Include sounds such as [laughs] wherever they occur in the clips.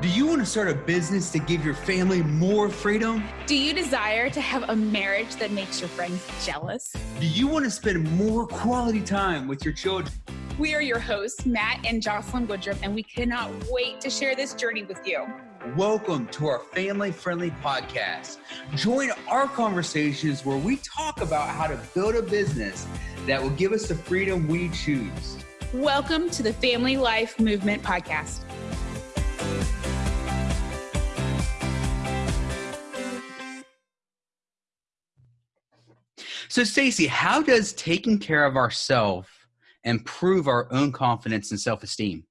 Do you want to start a business to give your family more freedom? Do you desire to have a marriage that makes your friends jealous? Do you want to spend more quality time with your children? We are your hosts, Matt and Jocelyn Woodruff, and we cannot wait to share this journey with you. Welcome to our family friendly podcast. Join our conversations where we talk about how to build a business that will give us the freedom we choose. Welcome to the Family Life Movement Podcast. So, Stacy, how does taking care of ourselves improve our own confidence and self esteem?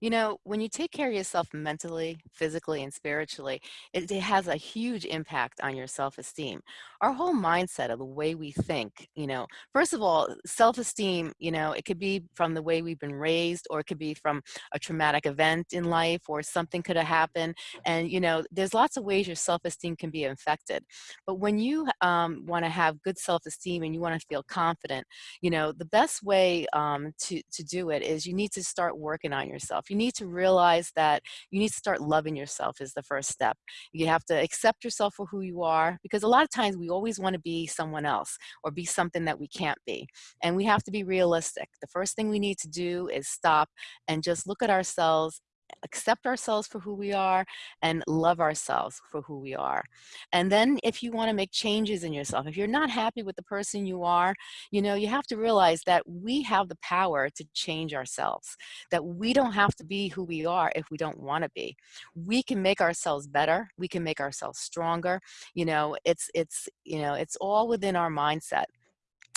You know, when you take care of yourself mentally, physically, and spiritually, it, it has a huge impact on your self esteem. Our whole mindset of the way we think, you know, first of all, self esteem, you know, it could be from the way we've been raised, or it could be from a traumatic event in life, or something could have happened. And, you know, there's lots of ways your self esteem can be infected. But when you um, want to have good self esteem and you want to feel confident, you know, the best way um, to, to do it is you need to start working on yourself you need to realize that you need to start loving yourself is the first step. You have to accept yourself for who you are because a lot of times we always want to be someone else or be something that we can't be. And we have to be realistic. The first thing we need to do is stop and just look at ourselves accept ourselves for who we are and love ourselves for who we are. And then if you want to make changes in yourself, if you're not happy with the person you are, you know, you have to realize that we have the power to change ourselves, that we don't have to be who we are if we don't want to be. We can make ourselves better. We can make ourselves stronger. You know, it's, it's, you know, it's all within our mindset.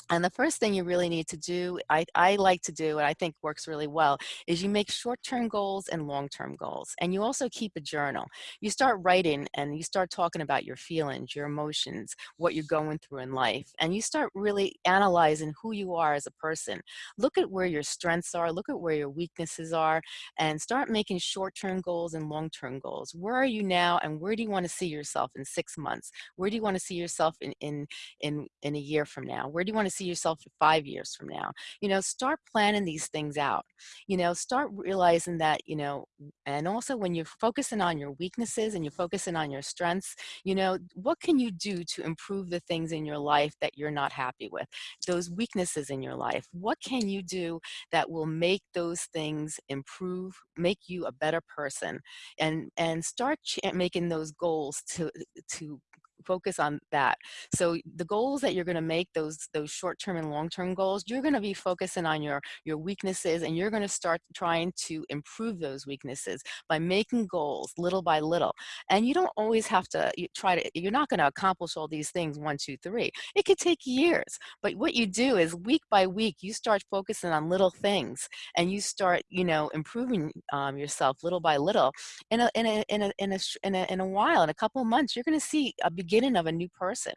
And the first thing you really need to do, I, I like to do, and I think works really well, is you make short-term goals and long-term goals. And you also keep a journal. You start writing and you start talking about your feelings, your emotions, what you're going through in life. And you start really analyzing who you are as a person. Look at where your strengths are, look at where your weaknesses are, and start making short-term goals and long-term goals. Where are you now and where do you want to see yourself in six months? Where do you want to see yourself in, in, in, in a year from now? Where do you want to see yourself five years from now you know start planning these things out you know start realizing that you know and also when you're focusing on your weaknesses and you're focusing on your strengths you know what can you do to improve the things in your life that you're not happy with? Those weaknesses in your life what can you do that will make those things improve make you a better person? And and start making those goals to to focus on that. So the goals that you're going to make, those those short-term and long-term goals, you're going to be focusing on your your weaknesses, and you're going to start trying to improve those weaknesses by making goals little by little. And you don't always have to try to. You're not going to accomplish all these things one, two, three. It could take years, but what you do is week by week, you start focusing on little things, and you start, you know, improving um, yourself little by little. In a in a in a in a in a, in a while, in a couple months, you're going to see a beginning beginning of a new person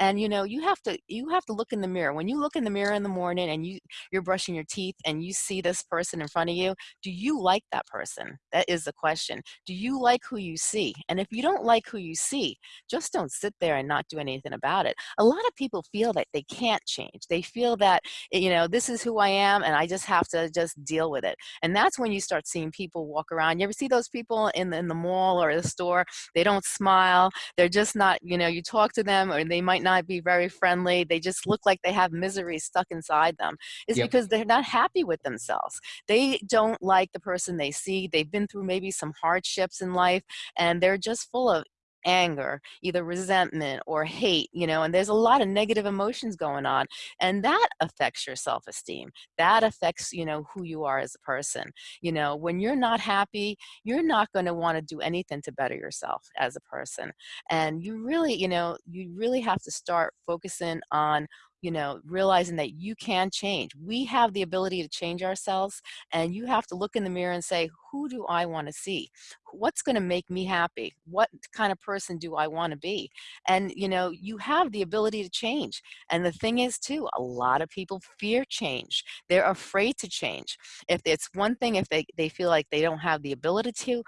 and you know you have to you have to look in the mirror. When you look in the mirror in the morning and you you're brushing your teeth and you see this person in front of you do you like that person? That is the question. Do you like who you see? And if you don't like who you see just don't sit there and not do anything about it. A lot of people feel that they can't change. They feel that eh, you know this is who i am and i just have to just deal with it. And that's when you start seeing people walk around. You ever see those people in the, in the mall or the store? They don't smile. They're just not you know you talk to them or they might not be very friendly they just look like they have misery stuck inside them is yep. because they're not happy with themselves they don't like the person they see they've been through maybe some hardships in life and they're just full of anger, either resentment or hate, you know, and there's a lot of negative emotions going on. And that affects your self esteem. That affects, you know, who you are as a person. You know, when you're not happy, you're not going to want to do anything to better yourself as a person. And you really, you know, you really have to start focusing on you know, realizing that you can change. We have the ability to change ourselves, and you have to look in the mirror and say, who do I want to see? What's going to make me happy? What kind of person do I want to be? And, you know, you have the ability to change. And the thing is, too, a lot of people fear change. They're afraid to change. If it's one thing, if they, they feel like they don't have the ability to,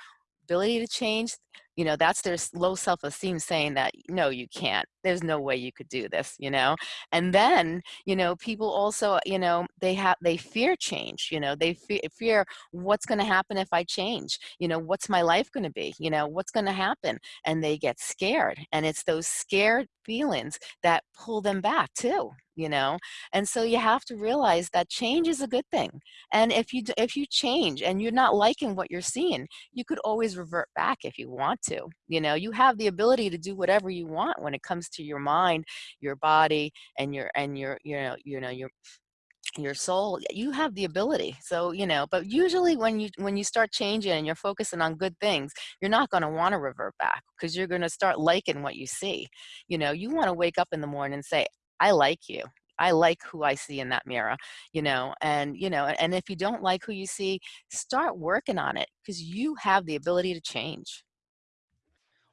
ability to change, you know that's their low self-esteem saying that no you can't. There's no way you could do this you know? And then you know people also you know they have they fear change you know? They fe fear what's going to happen if i change? You know what's my life going to be? You know what's going to happen? And they get scared and it's those scared feelings that pull them back too you know? And so you have to realize that change is a good thing and if you if you change and you're not liking what you're seeing you could always revert back if you want to you know? You have the ability to do whatever you want when it comes to your mind your body and your and your you know you know your your soul you have the ability so you know? But usually when you when you start changing and you're focusing on good things you're not going to want to revert back because you're going to start liking what you see you know? You want to wake up in the morning and say I like you. I like who I see in that mirror, you know, and, you know, and if you don't like who you see, start working on it because you have the ability to change.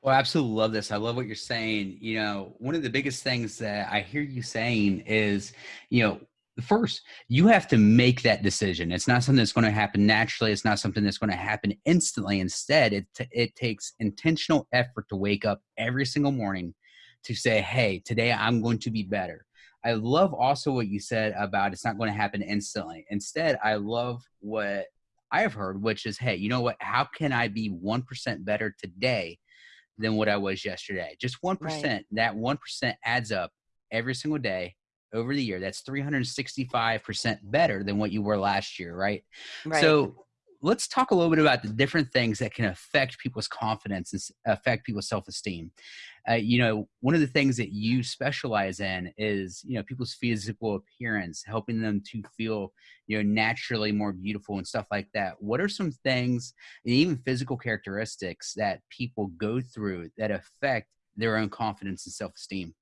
Well, I absolutely love this. I love what you're saying. You know, one of the biggest things that I hear you saying is, you know, first you have to make that decision it's not something that's going to happen naturally it's not something that's going to happen instantly instead it, it takes intentional effort to wake up every single morning to say, hey, today I'm going to be better. I love also what you said about it's not going to happen instantly. Instead, I love what I have heard, which is, hey, you know what? How can I be 1% better today than what I was yesterday? Just 1%. Right. That 1% adds up every single day over the year. That's 365% better than what you were last year, right? right. So let's talk a little bit about the different things that can affect people's confidence and affect people's self-esteem. Uh, you know, one of the things that you specialize in is, you know, people's physical appearance, helping them to feel, you know, naturally more beautiful and stuff like that. What are some things, and even physical characteristics that people go through that affect their own confidence and self-esteem?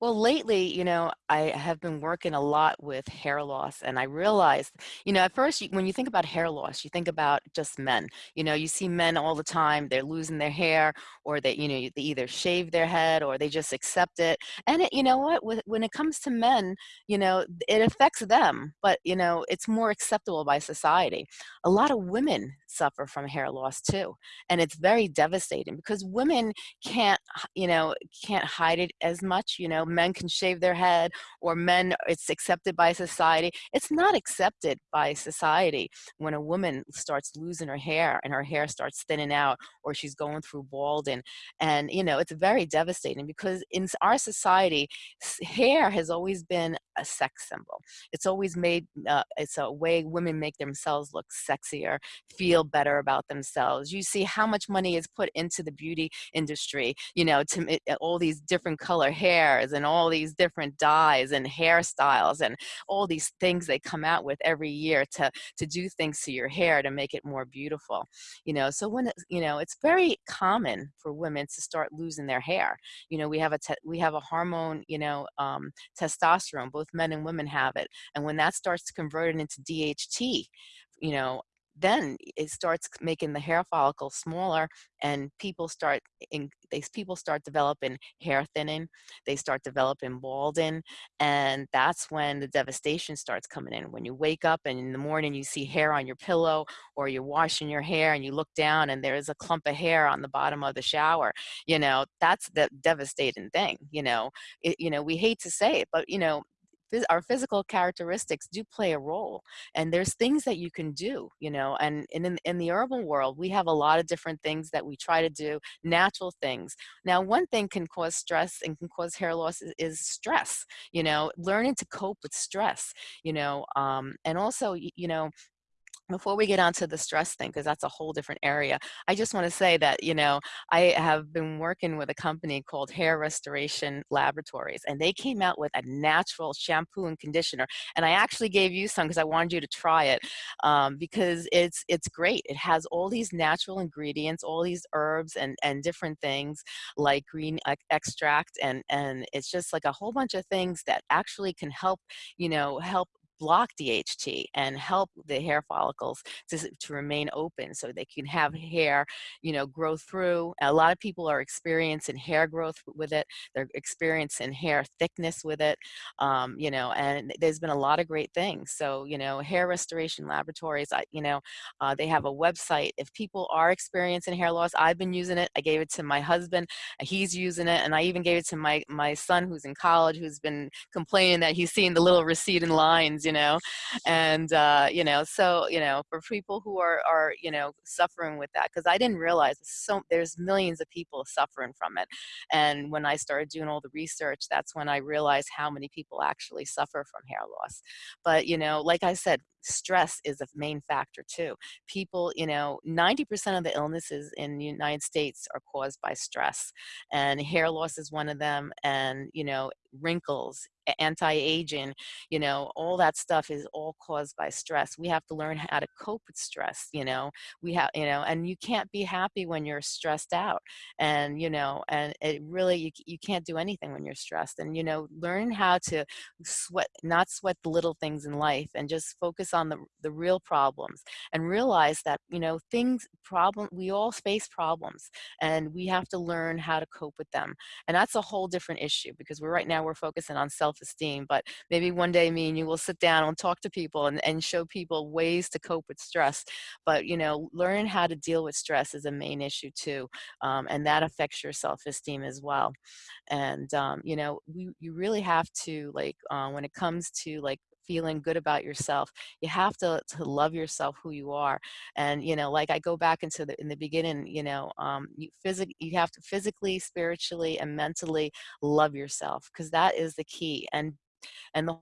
Well, lately, you know, I have been working a lot with hair loss, and I realized, you know, at first, you, when you think about hair loss, you think about just men. You know, you see men all the time; they're losing their hair, or they, you know, they either shave their head or they just accept it. And it, you know what? When it comes to men, you know, it affects them, but you know, it's more acceptable by society. A lot of women suffer from hair loss too, and it's very devastating because women can't, you know, can't hide it as much. You know men can shave their head or men it's accepted by society. It's not accepted by society when a woman starts losing her hair and her hair starts thinning out or she's going through balding. And you know it's very devastating because in our society hair has always been a sex symbol. It's always made uh, it's a way women make themselves look sexier feel better about themselves. You see how much money is put into the beauty industry you know to all these different color hairs and all these different dyes and hairstyles and all these things they come out with every year to to do things to your hair to make it more beautiful you know? So when you know it's very common for women to start losing their hair. You know we have a we have a hormone you know um, testosterone both men and women have it. And when that starts to convert it into DHT you know then it starts making the hair follicle smaller and people start in these people start developing hair thinning they start developing balding and that's when the devastation starts coming in. When you wake up and in the morning you see hair on your pillow or you're washing your hair and you look down and there's a clump of hair on the bottom of the shower you know that's the devastating thing you know. It, you know we hate to say it but you know our physical characteristics do play a role and there's things that you can do you know and, in, in the urban world we have a lot of different things that we try to do natural things. Now one thing can cause stress and can cause hair loss is, is stress you know learning to cope with stress you know um, and also you know before we get onto the stress thing, because that's a whole different area, I just want to say that, you know, I have been working with a company called Hair Restoration Laboratories, and they came out with a natural shampoo and conditioner. And I actually gave you some because I wanted you to try it um, because it's it's great. It has all these natural ingredients, all these herbs and, and different things like green extract, and, and it's just like a whole bunch of things that actually can help, you know, help block DHT and help the hair follicles to, to remain open so they can have hair, you know, grow through. A lot of people are experiencing hair growth with it. They're experiencing hair thickness with it, um, you know, and there's been a lot of great things. So, you know, Hair Restoration Laboratories, I, you know, uh, they have a website. If people are experiencing hair loss, I've been using it. I gave it to my husband. He's using it. And I even gave it to my, my son who's in college, who's been complaining that he's seeing the little receding lines, you know, and, uh, you know, so, you know, for people who are, are you know, suffering with that, because I didn't realize so there's millions of people suffering from it. And when I started doing all the research, that's when I realized how many people actually suffer from hair loss. But, you know, like I said, stress is a main factor too. People, you know, 90% of the illnesses in the United States are caused by stress and hair loss is one of them and, you know, wrinkles, anti-aging, you know, all that stuff is all caused by stress. We have to learn how to cope with stress, you know, we have, you know, and you can't be happy when you're stressed out and, you know, and it really, you, you can't do anything when you're stressed and, you know, learn how to sweat, not sweat the little things in life and just focus on the, the real problems and realize that, you know, things, problem, we all face problems and we have to learn how to cope with them. And that's a whole different issue because we're right now, we're focusing on self-esteem, but maybe one day me and you will sit down and talk to people and, and show people ways to cope with stress. But, you know, learn how to deal with stress is a main issue too. Um, and that affects your self-esteem as well. And, um, you know, we, you really have to like, uh, when it comes to like feeling good about yourself you have to to love yourself who you are and you know like i go back into the in the beginning you know um you physic you have to physically spiritually and mentally love yourself because that is the key and and the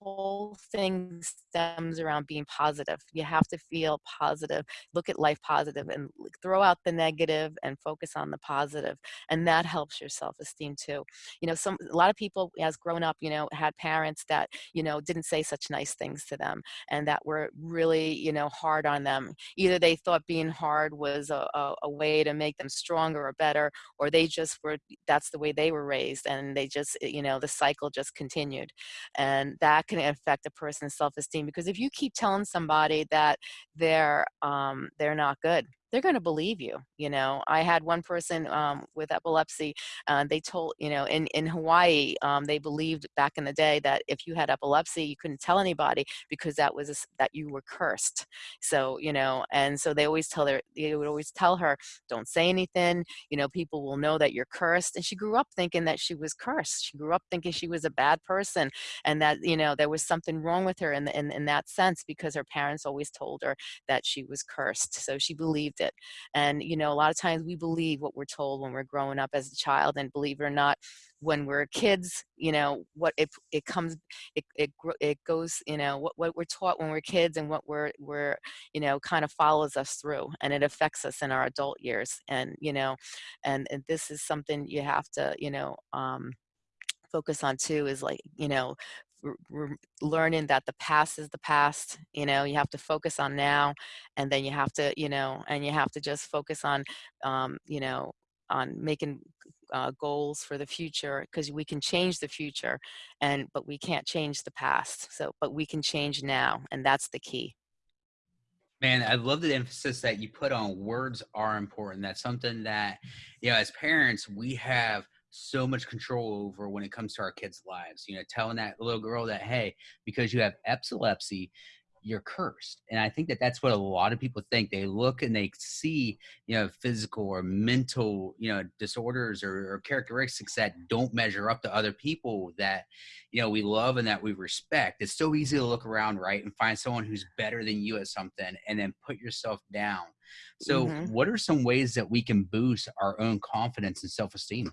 whole thing stems around being positive. You have to feel positive, look at life positive and throw out the negative and focus on the positive. And that helps your self-esteem too. You know, some, a lot of people as grown up, you know, had parents that, you know, didn't say such nice things to them and that were really, you know, hard on them. Either they thought being hard was a, a, a way to make them stronger or better, or they just were, that's the way they were raised and they just, eh, you know, the cycle just continued. And that can affect a person's self-esteem because if you keep telling somebody that they're um, they're not good they're going to believe you. You know, I had one person um, with epilepsy. Uh, they told, you know, in in Hawaii, um, they believed back in the day that if you had epilepsy, you couldn't tell anybody because that was a, that you were cursed. So you know, and so they always tell her, they would always tell her, don't say anything. You know, people will know that you're cursed. And she grew up thinking that she was cursed. She grew up thinking she was a bad person, and that you know there was something wrong with her in in, in that sense because her parents always told her that she was cursed. So she believed it. And, you know, a lot of times we believe what we're told when we're growing up as a child and believe it or not, when we're kids, you know, what it, it comes, it, it, it goes, you know, what, what we're taught when we're kids and what we're, we're, you know, kind of follows us through and it affects us in our adult years. And, you know, and, and this is something you have to, you know, um, focus on too is like you know learning that the past is the past you know you have to focus on now and then you have to you know and you have to just focus on um, you know on making uh, goals for the future because we can change the future and but we can't change the past so but we can change now and that's the key Man, I love the emphasis that you put on words are important. That's something that, you know, as parents, we have so much control over when it comes to our kids' lives. You know, telling that little girl that, hey, because you have epilepsy, you're cursed. And I think that that's what a lot of people think. They look and they see, you know, physical or mental, you know, disorders or, or characteristics that don't measure up to other people that, you know, we love and that we respect. It's so easy to look around, right, and find someone who's better than you at something and then put yourself down. So, mm-hmm. what are some ways that we can boost our own confidence and self esteem?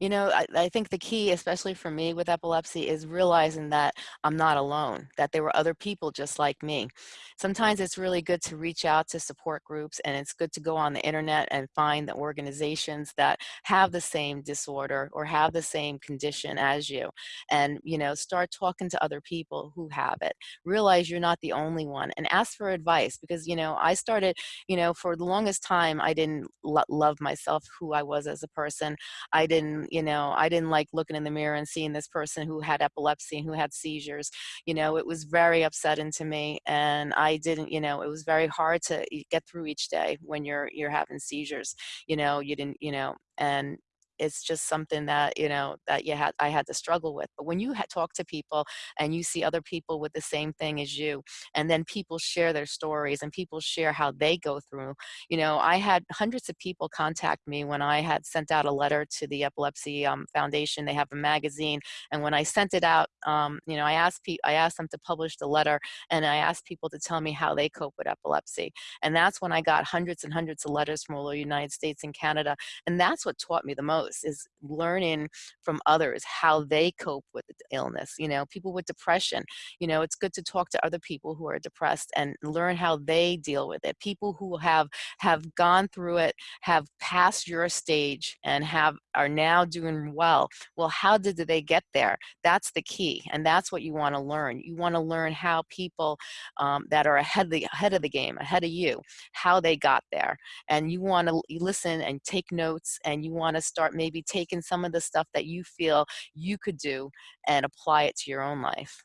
You know, I, I, think the key, especially for me with epilepsy, is realizing that I'm not alone, that there were other people just like me. Sometimes it's really good to reach out to support groups and it's good to go on the internet and find the organizations that have the same disorder or have the same condition as you. And, you know, start talking to other people who have it. Realize you're not the only one and ask for advice because, you know, I started, you know, for the longest time, I didn't lo love myself, who I was as a person. I did didn't you know i didn't like looking in the mirror and seeing this person who had epilepsy and who had seizures you know it was very upsetting to me and i didn't you know it was very hard to get through each day when you're you're having seizures you know you didn't you know and it's just something that you know that you had I had to struggle with. But when you talk to people and you see other people with the same thing as you, and then people share their stories and people share how they go through. You know, I had hundreds of people contact me when I had sent out a letter to the Epilepsy um, Foundation. They have a magazine, and when I sent it out, um, you know, I asked I asked them to publish the letter, and I asked people to tell me how they cope with epilepsy. And that's when I got hundreds and hundreds of letters from all over the United States and Canada, and that's what taught me the most is learning from others how they cope with illness you know people with depression you know it's good to talk to other people who are depressed and learn how they deal with it. People who have have gone through it have passed your stage and have are now doing well well how did they get there? That's the key and that's what you want to learn. You want to learn how people um, that are ahead of the ahead of the game ahead of you how they got there and you want to listen and take notes and you want to start maybe taking some of the stuff that you feel you could do and apply it to your own life.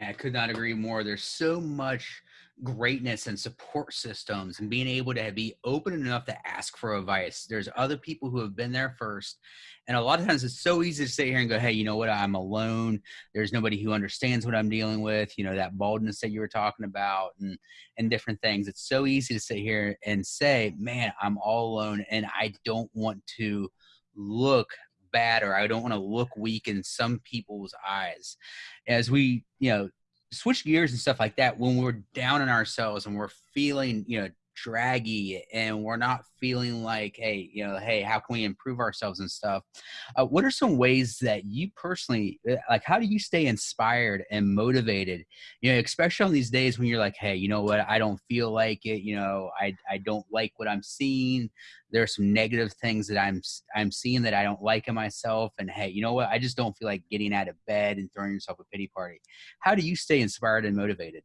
I could not agree more. There's so much greatness and support systems and being able to be open enough to ask for advice. There's other people who have been there first. And a lot of times it's so easy to sit here and go, hey, you know what? I'm alone. There's nobody who understands what I'm dealing with. You know, that baldness that you were talking about and, and different things. It's so easy to sit here and say, man, I'm all alone and I don't want to look bad or I don't want to look weak in some people's eyes. As we, you know, switch gears and stuff like that, when we're down on ourselves and we're feeling, you know, draggy and we're not feeling like hey you know hey how can we improve ourselves and stuff? Uh, what are some ways that you personally uh, like how do you stay inspired and motivated? You know especially on these days when you're like hey you know what? I don't feel like it you know i i don't like what i'm seeing. There are some negative things that i'm i'm seeing that i don't like in myself and hey you know what? I just don't feel like getting out of bed and throwing yourself a pity party. How do you stay inspired and motivated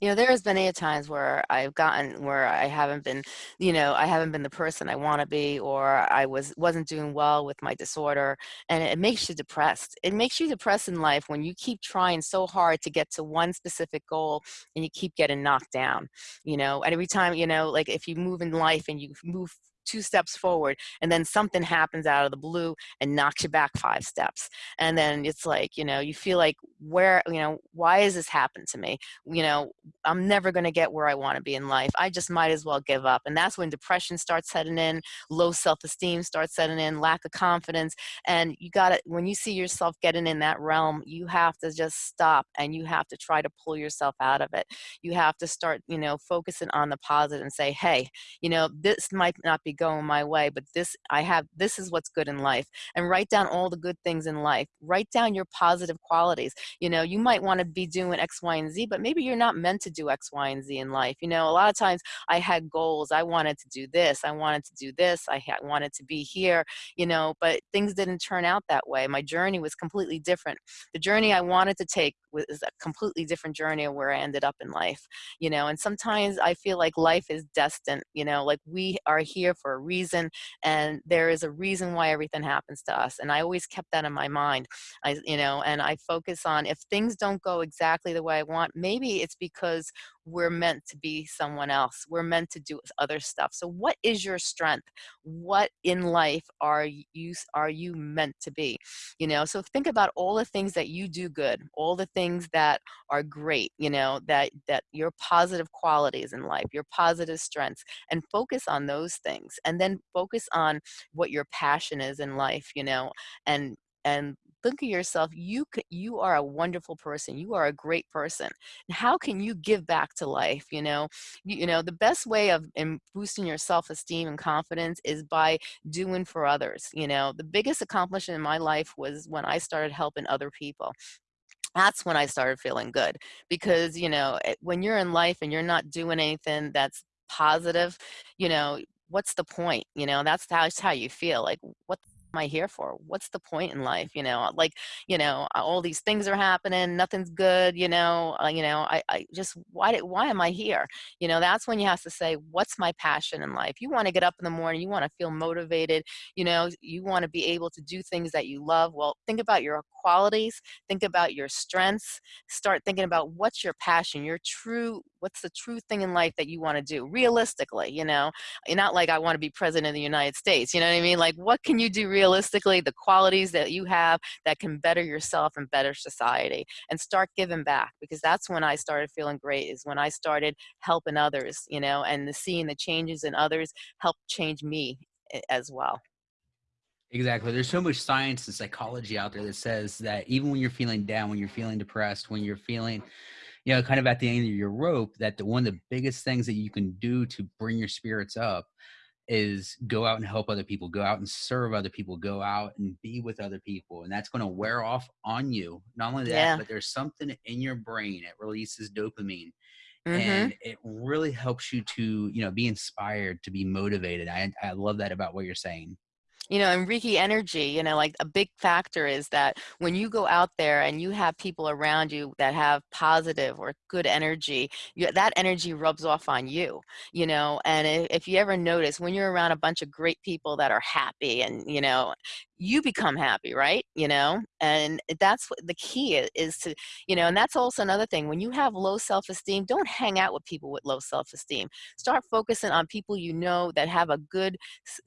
you know, there has been a times where I've gotten where I haven't been, you know, I haven't been the person I want to be, or I was wasn't doing well with my disorder, and it makes you depressed. It makes you depressed in life when you keep trying so hard to get to one specific goal and you keep getting knocked down. You know, and every time, you know, like if you move in life and you move two steps forward and then something happens out of the blue and knocks you back five steps. And then it's like you know you feel like where you know why has this happened to me? You know i'm never going to get where i want to be in life. I just might as well give up. And that's when depression starts setting in low self-esteem starts setting in lack of confidence. And you got to when you see yourself getting in that realm you have to just stop and you have to try to pull yourself out of it. You have to start you know focusing on the positive and say hey you know this might not be going my way but this i have this is what's good in life and write down all the good things in life. Write down your positive qualities. You know you might want to be doing x y and z but maybe you're not meant to do x y and z in life. You know a lot of times i had goals. I wanted to do this. I wanted to do this. I wanted to be here you know but things didn't turn out that way. My journey was completely different. The journey i wanted to take was a completely different journey of where i ended up in life you know and sometimes i feel like life is destined you know like we are here for a reason and there is a reason why everything happens to us and i always kept that in my mind. I you know and i focus on if things don't go exactly the way i want maybe it's because we're meant to be someone else we're meant to do other stuff. So what is your strength? What in life are you are you meant to be? You know so think about all the things that you do good all the things that are great you know that that your positive qualities in life your positive strengths and focus on those things. And then focus on what your passion is in life you know and and think of yourself you you are a wonderful person you are a great person how can you give back to life you know? You, you know the best way of in boosting your self-esteem and confidence is by doing for others you know? The biggest accomplishment in my life was when i started helping other people. That's when I started feeling good because you know eh, when you're in life and you're not doing anything that's positive you know what's the point you know? That's how, that's how you feel like what I here for? What's the point in life? You know, like, you know, all these things are happening, nothing's good, you know, uh, you know, I, I just, why, did, why am I here? You know, that's when you have to say, what's my passion in life? You want to get up in the morning, you want to feel motivated, you know, you want to be able to do things that you love. Well, think about your qualities, think about your strengths, start thinking about what's your passion, your true, what's the true thing in life that you want to do realistically, you know, You're not like I want to be president of the United States, you know what I mean? Like what can you do realistically, the qualities that you have that can better yourself and better society and start giving back because that's when I started feeling great is when I started helping others, you know, and the seeing the changes in others helped change me eh, as well. Exactly. There's so much science and psychology out there that says that even when you're feeling down, when you're feeling depressed, when you're feeling, you know, kind of at the end of your rope, that the, one of the biggest things that you can do to bring your spirits up is go out and help other people, go out and serve other people, go out and be with other people. And that's going to wear off on you. Not only that, Yeah. but there's something in your brain. It releases dopamine hmm and it really helps you to, you know, be inspired, to be motivated. I, I love that about what you're saying. You know, and Reiki energy, you know, like a big factor is that when you go out there and you have people around you that have positive or good energy, you, that energy rubs off on you, you know. And if, if you ever notice when you're around a bunch of great people that are happy and, you know, you become happy, right? You know, and that's what the key is, is to, you know, and that's also another thing. When you have low self esteem, don't hang out with people with low self esteem. Start focusing on people you know that have a good,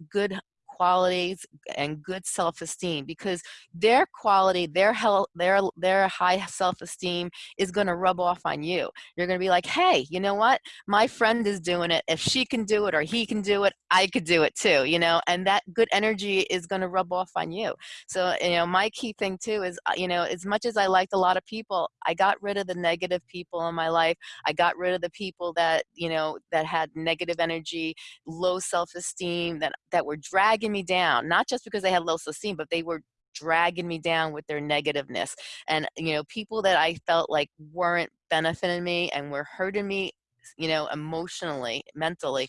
good qualities and good self-esteem because their quality their health their their high self-esteem is going to rub off on you. You're going to be like hey you know what? My friend is doing it. If she can do it or he can do it i could do it too you know and that good energy is going to rub off on you. So you know my key thing too is uh, you know as much as i liked a lot of people i got rid of the negative people in my life. I got rid of the people that you know that had negative energy low self-esteem that that were dragging me down not just because they had low self-esteem but they were dragging me down with their negativeness. And you know people that i felt like weren't benefiting me and were hurting me you know emotionally mentally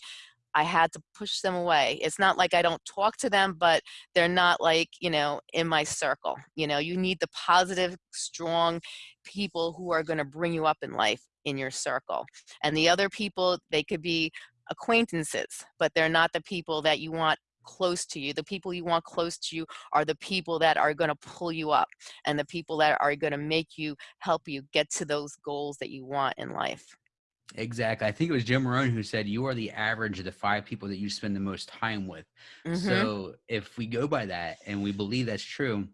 i had to push them away. It's not like i don't talk to them but they're not like you know in my circle. You know you need the positive strong people who are going to bring you up in life in your circle. And the other people they could be acquaintances, but they're not the people that you want close to you. The people you want close to you are the people that are going to pull you up and the people that are going to make you help you get to those goals that you want in life. Exactly. I think it was Jim Rohn who said you are the average of the five people that you spend the most time with. Mhm. So if we go by that and we believe that's true,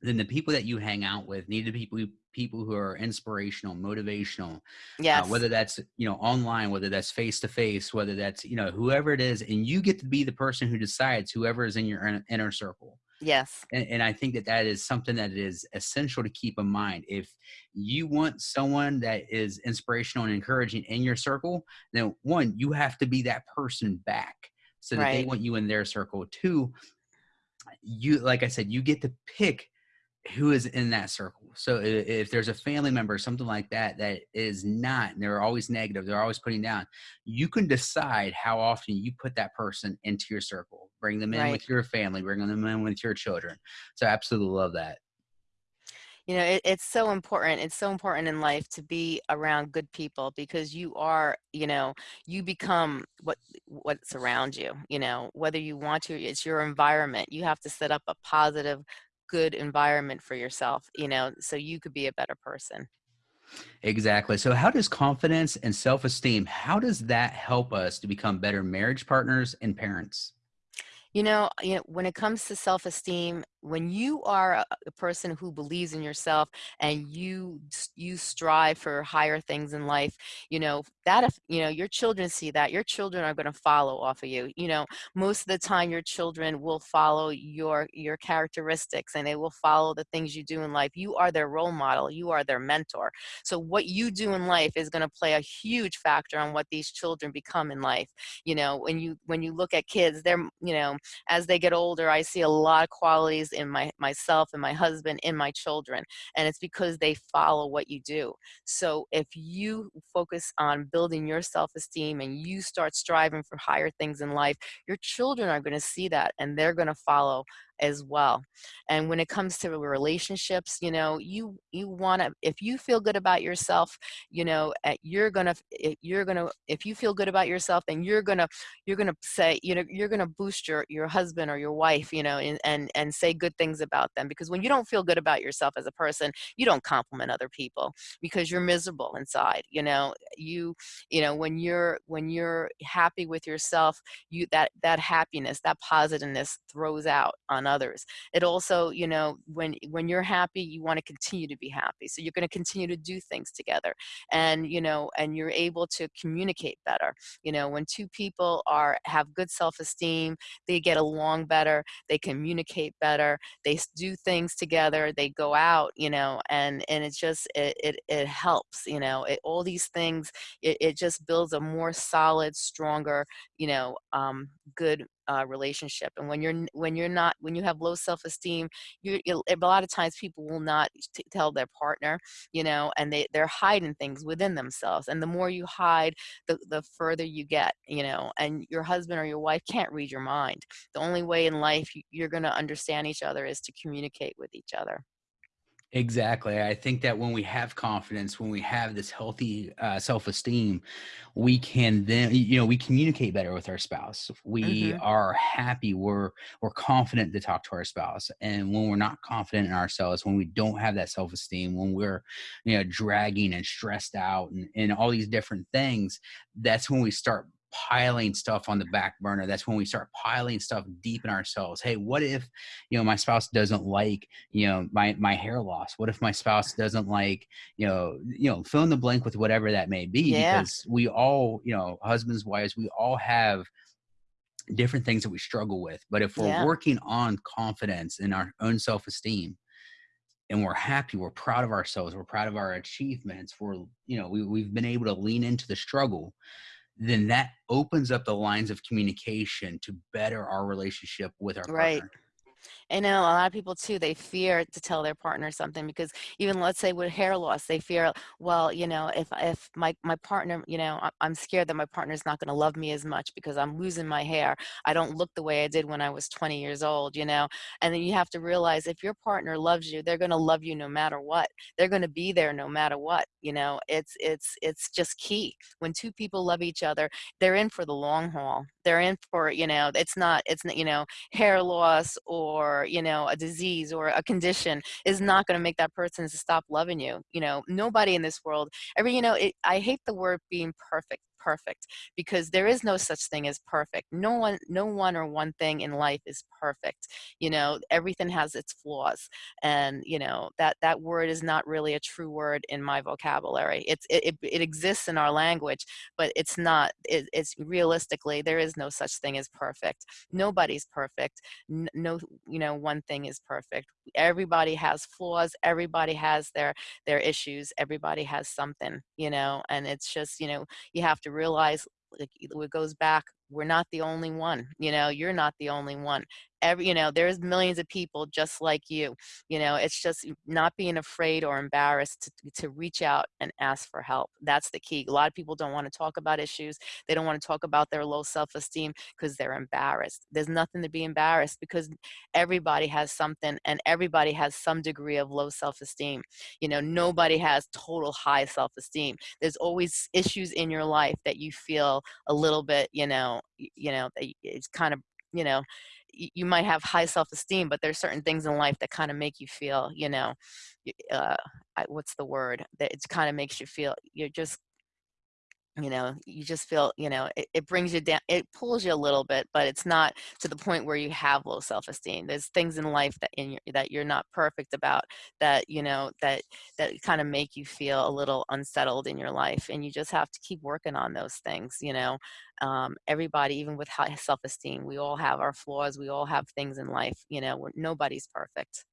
then the people that you hang out with need to be people who are inspirational, motivational, uh, Yes. whether that's you know online, whether that's face to face, whether that's you know whoever it is, and you get to be the person who decides whoever is in your inner circle. Yes. And, and I think that that is something that is essential to keep in mind. If you want someone that is inspirational and encouraging in your circle, then one, you have to be that person back so that they want you in their circle. Two, you, like I said, you get to pick who is in that circle. So if there's a family member, something like that, that is not, and they're always negative, they're always putting down, you can decide how often you put that person into your circle. Bring them in Right. with your family, bring them in with your children. So I absolutely love that. You know, it, it's so important. It's so important in life to be around good people because you are, you know, you become what what's around you. You know, whether you want to, it's your environment. You have to set up a positive, good environment for yourself. You know, so you could be a better person. Exactly. So how does confidence and self-esteem, how does that help us to become better marriage partners and parents? You know, you know, when it comes to self-esteem, when you are a, person who believes in yourself and you you strive for higher things in life, you know, that if, you know, your children see that, your children are going to follow off of you. You know, most of the time your children will follow your your characteristics and they will follow the things you do in life. You are their role model, you are their mentor. So what you do in life is going to play a huge factor on what these children become in life you know when you when you look at kids they're you know as they get older i see a lot of qualities in my myself and my husband in my children and it's because they follow what you do. So if you focus on building your self-esteem and you start striving for higher things in life your children are going to see that and they're going to follow as well. And when it comes to relationships you know you you want to if you feel good about yourself you know eh, you're gonna you're gonna if you feel good about yourself then you're gonna you're gonna say you know you're gonna boost your your husband or your wife you know and and, and say good things about them. Because when you don't feel good about yourself as a person you don't compliment other people because you're miserable inside you know? You you know when you're when you're happy with yourself you that that happiness that positiveness throws out on others. It also you know when when you're happy you want to continue to be happy so you're going to continue to do things together and you know and you're able to communicate better. You know when two people are have good self-esteem they get along better they communicate better they do things together they go out you know and and it just it it, it helps you know it, all these things it, it just builds a more solid stronger you know um, good uh, relationship and when you're when you're not when you have low self-esteem you a lot of times people will not tell their partner you know and they they're hiding things within themselves and the more you hide the the further you get you know and your husband or your wife can't read your mind. The only way in life you're going to understand each other is to communicate with each other Exactly. I think that when we have confidence, when we have this healthy uh, self esteem, we can then, you know, we communicate better with our spouse. We hmm are happy. We're we're confident to talk to our spouse. And when we're not confident in ourselves, when we don't have that self esteem, when we're, you know, dragging and stressed out and, and all these different things, that's when we start piling stuff on the back burner. That's when we start piling stuff deep in ourselves. Hey what if you know my spouse doesn't like you know my my hair loss? What if my spouse doesn't like you know you know fill in the blank with whatever that may be yeah. because we all you know husbands wives we all have different things that we struggle with. But if we're yeah. working on confidence in our own self-esteem and we're happy we're proud of ourselves we're proud of our achievements we're you know we, we've been able to lean into the struggle then that opens up the lines of communication to better our relationship with our right partner. Know a lot of people too, they fear to tell their partner something because even let's say with hair loss, they fear, well, you know, if if my my partner, you know, I'm scared that my partner's not going to love me as much because I'm losing my hair. I don't look the way I did when I was 20 years old, you know. And then you have to realize if your partner loves you, they're going to love you no matter what. They're going to be there no matter what, you know. It's it's it's just key. When two people love each other, they're in for the long haul. They're in for, you know, it's not it's not, you know, hair loss or you know a disease or a condition is not going to make that person to stop loving you you know? Nobody in this world every you know it, i hate the word being perfect perfect because there is no such thing as perfect. No one no one or one thing in life is perfect you know everything has its flaws and you know that that word is not really a true word in my vocabulary. It's it, it, it exists in our language but it's not it, it's realistically there is no such thing as perfect. Nobody's perfect. No you know one thing is perfect. Everybody has flaws everybody has their their issues everybody has something you know and it's just you know you have to realize like it goes back we're not the only one you know you're not the only one every you know there's millions of people just like you you know it's just not being afraid or embarrassed to, to reach out and ask for help. That's the key. A lot of people don't want to talk about issues. They don't want to talk about their low self-esteem because they're embarrassed. There's nothing to be embarrassed because everybody has something and everybody has some degree of low self-esteem. You know nobody has total high self-esteem. There's always issues in your life that you feel a little bit you know you know it's kind of you know you might have high self-esteem but there's certain things in life that kind of make you feel you know uh, what's the word? That it kind of makes you feel you're just you know you just feel you know it, it brings you down it pulls you a little bit but it's not to the point where you have low self-esteem. There's things in life that in your, that you're not perfect about that you know that that kind of make you feel a little unsettled in your life and you just have to keep working on those things you know. Um, everybody even with high self-esteem we all have our flaws we all have things in life you know nobody's perfect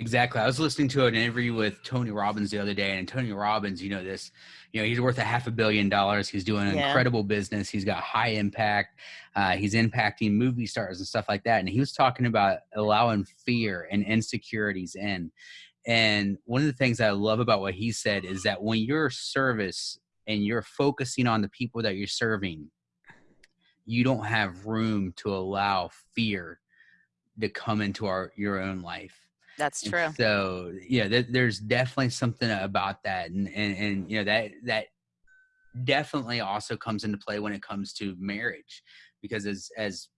Exactly. I was listening to an interview with Tony Robbins the other day, and Tony Robbins, you know, this, you know, he's worth a half a billion dollars. He's doing an yeah incredible business. He's got high impact. Uh, he's impacting movie stars and stuff like that. And he was talking about allowing fear and insecurities in. And one of the things I love about what he said is that when you're service and you're focusing on the people that you're serving, you don't have room to allow fear to come into our your own life. That's And true. so yeah, there, there's definitely something about that, and, and and you know that that definitely also comes into play when it comes to marriage, because as as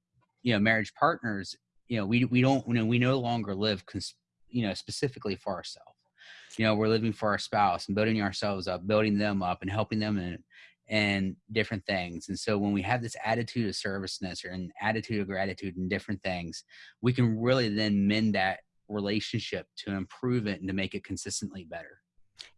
you know marriage partners, you know we we don't you know we no longer live cons- you know specifically for ourselves. You know we're living for our spouse and building ourselves up, building them up, and helping them in and different things. And so when we have this attitude of serviceness or an attitude of gratitude and different things, we can really then mend that relationship to improve it and to make it consistently better.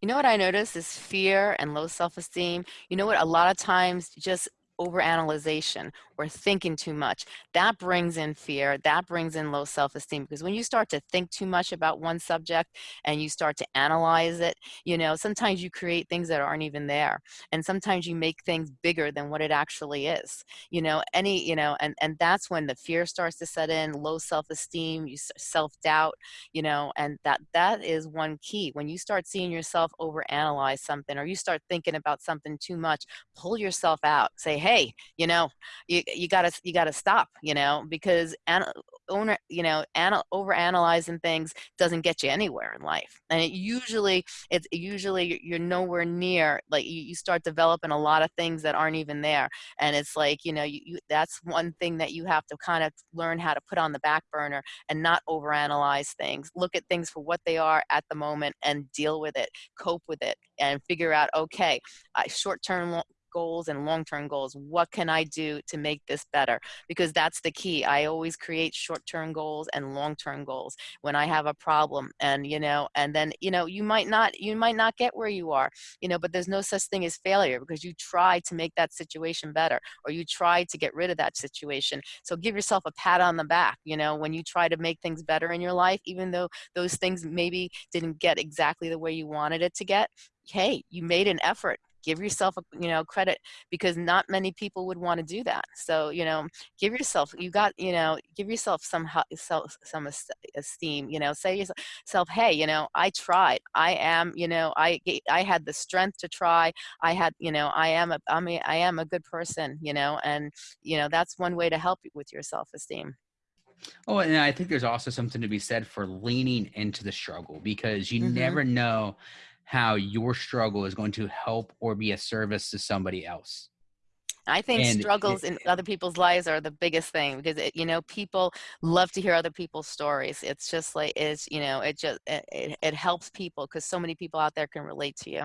You know what I notice is fear and low self-esteem. You know what? A lot of times just overanalyzation or thinking too much that brings in fear that brings in low self-esteem because when you start to think too much about one subject and you start to analyze it you know sometimes you create things that aren't even there and sometimes you make things bigger than what it actually is you know any you know and and that's when the fear starts to set in low self-esteem you self-doubt you know and that that is one key. When you start seeing yourself overanalyze something or you start thinking about something too much pull yourself out say hey you know you, you gotta you gotta stop you know because ana- owner you know ana- over analyzing things doesn't get you anywhere in life and it usually it's usually you're nowhere near like you, you start developing a lot of things that aren't even there and it's like you know you, you that's one thing that you have to kind of learn how to put on the back burner and not overanalyze things look at things for what they are at the moment and deal with it cope with it and figure out okay short term goals and long-term goals what can i do to make this better? Because that's the key. I always create short-term goals and long-term goals when i have a problem and you know and then you know you might not you might not get where you are you know but there's no such thing as failure because you try to make that situation better or you try to get rid of that situation. So give yourself a pat on the back you know when you try to make things better in your life even though those things maybe didn't get exactly the way you wanted it to get hey you made an effort give yourself a you know credit because not many people would want to do that. So you know give yourself you got you know give yourself some self some esteem you know say yourself hey you know i tried. I am you know i i had the strength to try. I had you know i am a i mean i am a good person you know and you know that's one way to help with your self-esteem. Oh, and I think there's also something to be said for leaning into the struggle because you hmm never know how your struggle is going to help or be a service to somebody else. I think And it, struggles in other people's lives are the biggest thing because it, you know people love to hear other people's stories. It's just like it's you know it just it, it, it helps people because so many people out there can relate to you.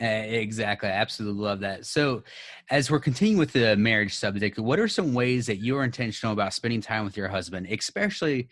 uh, exactly, I absolutely love that. So, as we're continuing with the marriage subject, what are some ways that you're intentional about spending time with your husband, especially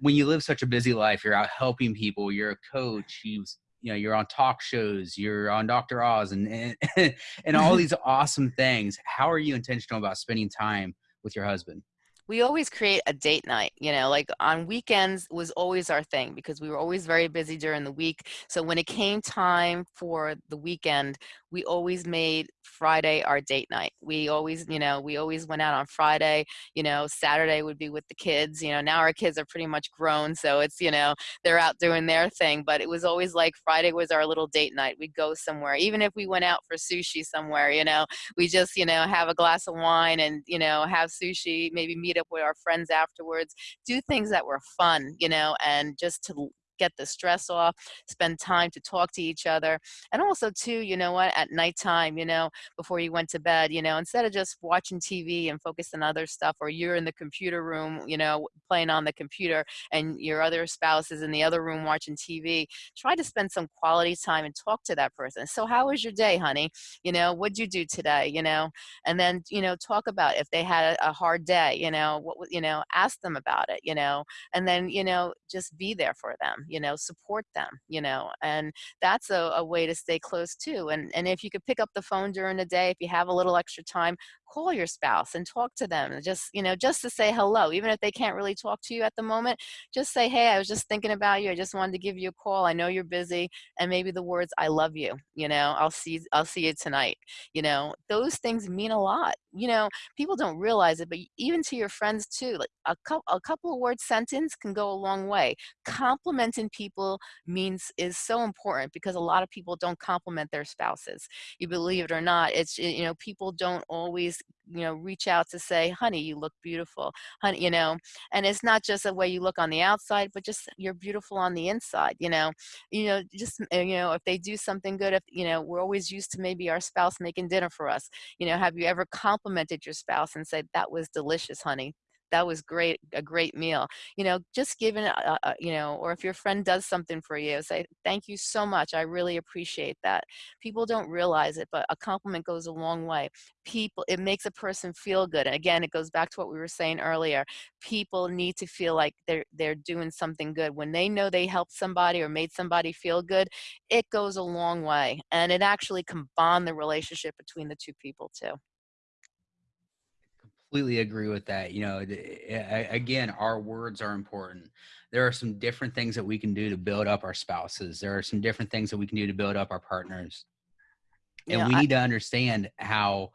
when you live such a busy life? You're out helping people. You're a coach. You you know you're on talk shows. You're on Dr. Oz and and, [laughs] and all [laughs] these awesome things. How are you intentional about spending time with your husband? We always create a date night you know like on weekends was always our thing because we were always very busy during the week. So when it came time for the weekend we always made friday our date night. We always you know we always went out on friday you know saturday would be with the kids you know now our kids are pretty much grown so it's you know they're out doing their thing but it was always like friday was our little date night. We'd go somewhere even if we went out for sushi somewhere you know we just you know have a glass of wine and you know have sushi maybe meet up with our friends afterwards do things that were fun you know and just to get the stress off spend time to talk to each other and also too you know what at nighttime you know before you went to bed you know instead of just watching tv and focusing on other stuff or you're in the computer room you know playing on the computer and your other spouse is in the other room watching tv try to spend some quality time and talk to that person. So how was your day honey? You know what'd you do today you know? And then you know talk about if they had a, a hard day you know what you know ask them about it you know? And then you know just be there for them you know support them you know and that's a, a way to stay close too and and if you could pick up the phone during the day if you have a little extra time call your spouse and talk to them just you know just to say hello even if they can't really talk to you at the moment just say hey i was just thinking about you. I just wanted to give you a call. I know you're busy and maybe the words i love you you know i'll see i'll see you tonight you know those things mean a lot. You know people don't realize it but even to your friends too like a couple a couple of word sentence can go a long way. Complimenting people means is so important because a lot of people don't compliment their spouses. You believe it or not it's you know people don't always you know reach out to say honey you look beautiful. Honey you know and it's not just the way you look on the outside but just you're beautiful on the inside you know. You know just uh, you know if they do something good if you know we're always used to maybe our spouse making dinner for us you know have you ever complimented your spouse and said that was delicious honey that was great a great meal. You know just giving a, a, you know or if your friend does something for you say thank you so much i really appreciate that. People don't realize it but a compliment goes a long way. People it makes a person feel good and again it goes back to what we were saying earlier people need to feel like they're they're doing something good. When they know they helped somebody or made somebody feel good it goes a long way and it actually can bond the relationship between the two people too completely agree with that. You know, again, our words are important. There are some different things that we can do to build up our spouses. There are some different things that we can do to build up our partners. And yeah, we need to understand how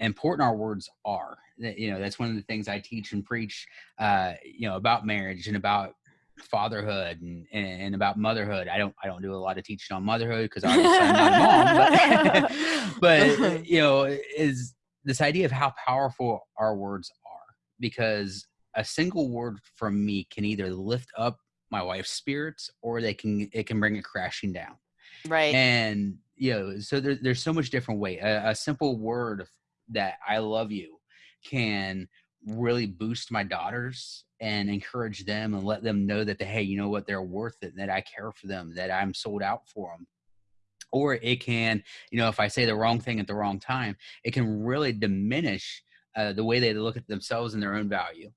important our words are. You know, that's one of the things I teach and preach, uh, you know, about marriage and about fatherhood and, and, about motherhood. I don't I don't do a lot of teaching on motherhood because obviously I'm not a mom, but, [laughs] [laughs] but you know, is this idea of how powerful our words are because a single word from me can either lift up my wife's spirits or they can it can bring it crashing down. Right. And you know so there, there's so much different way. A, a simple word that i love you can really boost my daughters and encourage them and let them know that they, hey you know what? They're worth it that i care for them that i'm sold out for them or it can you know if i say the wrong thing at the wrong time it can really diminish uh, the way they look at themselves and their own value.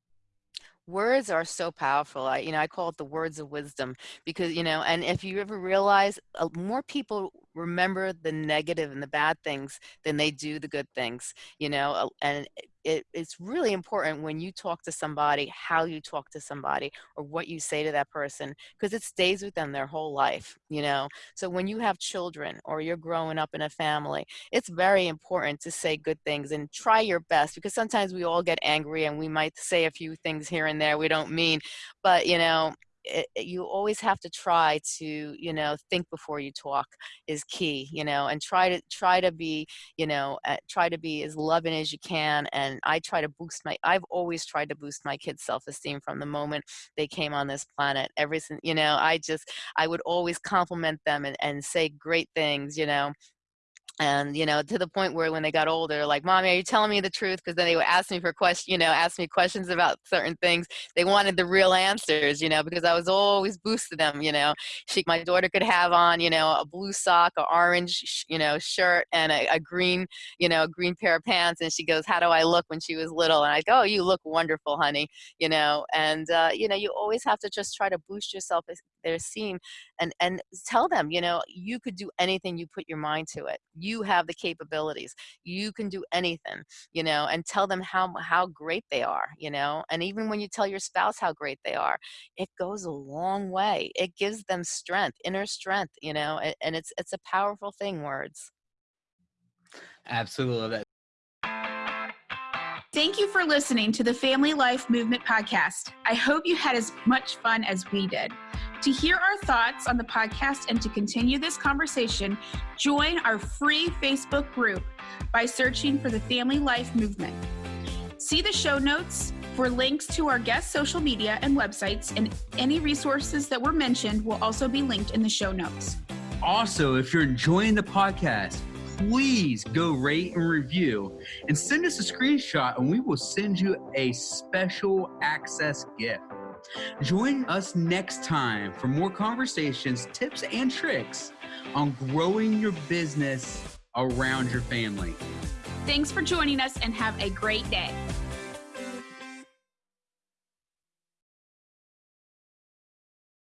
Words are so powerful i you know i call it the words of wisdom because you know and if you ever realize uh, more people remember the negative and the bad things than they do the good things you know and it, it's really important when you talk to somebody how you talk to somebody or what you say to that person because it stays with them their whole life you know? So when you have children or you're growing up in a family it's very important to say good things and try your best because sometimes we all get angry and we might say a few things here and there we don't mean but you know it, you always have to try to you know think before you talk is key you know and try to try to be you know uh, try to be as loving as you can and i try to boost my i've always tried to boost my kids self-esteem from the moment they came on this planet every you know i just i would always compliment them and, and say great things you know and you know to the point where when they got older like mommy are you telling me the truth? Because then they would ask me for questions you know ask me questions about certain things. They wanted the real answers you know because i was always boosting them you know. She my daughter could have on you know a blue sock a orange you know shirt and a, a green you know green pair of pants and she goes how do i look when she was little? And i go oh you look wonderful honey you know and uh, you know you always have to just try to boost yourself their esteem and and tell them you know you could do anything you put your mind to it you have the capabilities you can do anything you know and tell them how how great they are you know and even when you tell your spouse how great they are it goes a long way it gives them strength inner strength you know and, and it's it's a powerful thing words absolutely Thank you for listening to the Family Life Movement podcast. I hope you had as much fun as we did. To hear our thoughts on the podcast and to continue this conversation, join our free Facebook group by searching for the Family Life Movement. See the show notes for links to our guest social media and websites, and any resources that were mentioned will also be linked in the show notes. Also, if you're enjoying the podcast, please go rate and review and send us a screenshot, and we will send you a special access gift. Join us next time for more conversations, tips, and tricks on growing your business around your family. Thanks for joining us and have a great day.